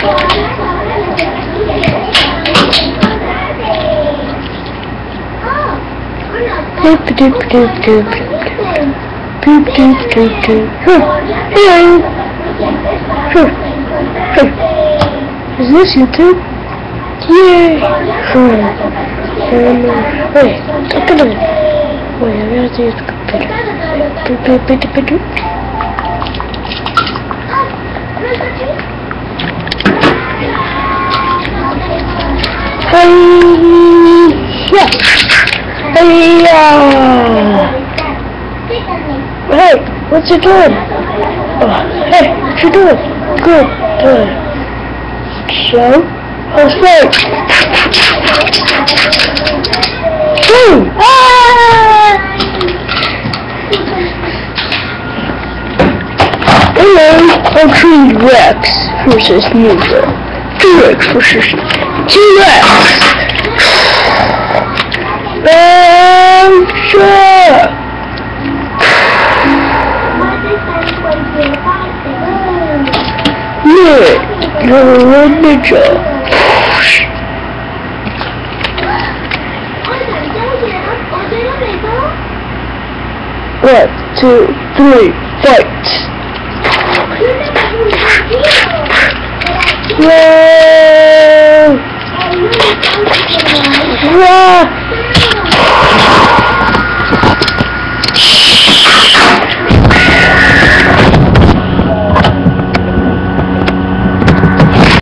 Doop doop doop doop. Doop doop doop doop. Huh. Hello. Huh. Huh. Is this YouTube? Yay! Huh. Um, wait, at it. Wait, I gotta use the computer. Doop doop doop doop doop. Hey! Yeah! Hey! uh, Hey! What you doing? Oh, hey! What you doing? Good. Good. So? How's that? Boom! Ah! Hello, I'm Tree Rex versus Ninja. T-Rex versus T-Rex! Yeah, you're a ninja. One, two, three, fight! Whoa! Whoa!